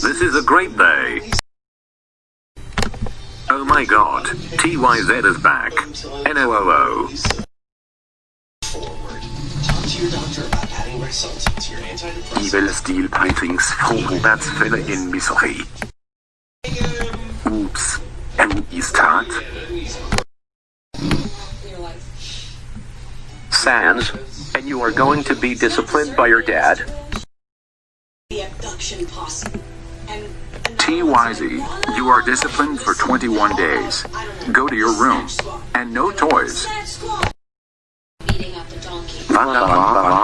This is a great day. Oh my god, TYZ is back. NOOO. Evil Steel Paintings Vorwärtsfälle in Missouri. Ups. Tat. Sans, and you are going to be disciplined by your dad? the abduction posse. And TYZ, you are disciplined for 21 days. Go to your room. And no toys. Beating up the donkey. Wunderbar.